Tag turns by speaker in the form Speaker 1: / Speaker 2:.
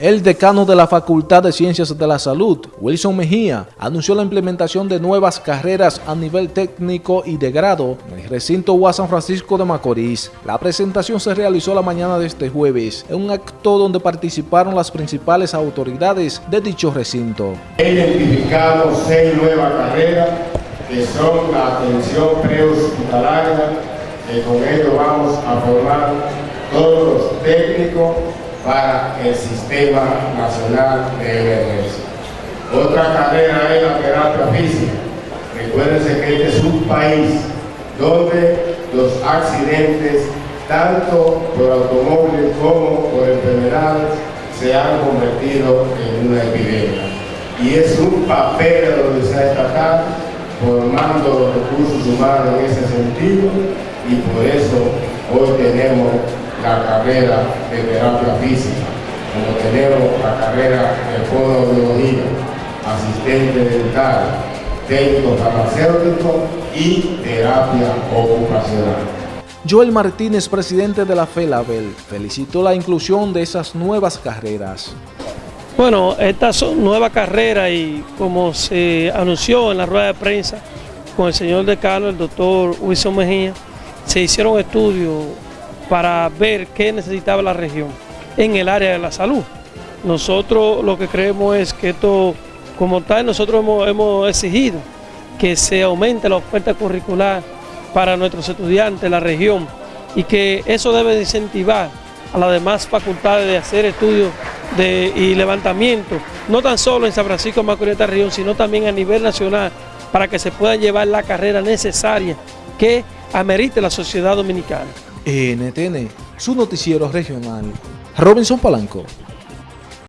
Speaker 1: El decano de la Facultad de Ciencias de la Salud, Wilson Mejía, anunció la implementación de nuevas carreras a nivel técnico y de grado en el recinto UAS San Francisco de Macorís. La presentación se realizó la mañana de este jueves en un acto donde participaron las principales autoridades de dicho recinto.
Speaker 2: He identificado seis nuevas carreras que son la atención prehospitalaria, que con ello vamos a formar todos los técnicos para el Sistema Nacional de Emergencia. Otra carrera es la terapia física. Recuérdense que este es un país donde los accidentes, tanto por automóviles como por enfermedades, se han convertido en una epidemia. Y es un papel de se ha destacado formando los recursos humanos en ese sentido y por eso hoy tenemos carrera de terapia física, como tenemos la carrera de fonoaudiología, asistente dental, técnico farmacéutico y terapia ocupacional.
Speaker 1: Joel Martínez, presidente de la FELABEL, felicitó la inclusión de esas nuevas carreras.
Speaker 3: Bueno, estas son nuevas carreras y como se anunció en la rueda de prensa con el señor decano, el doctor Wilson Mejía, se hicieron estudios para ver qué necesitaba la región en el área de la salud. Nosotros lo que creemos es que esto, como tal, nosotros hemos, exigido que se aumente la oferta curricular para nuestros estudiantes la región y que eso debe incentivar a las demás facultades de hacer estudios de, y levantamiento, no tan solo en San Francisco Macorís región, sino también a nivel nacional, para que se pueda llevar la carrera necesaria que amerite la sociedad dominicana.
Speaker 1: NTN, su noticiero regional. Robinson Palanco.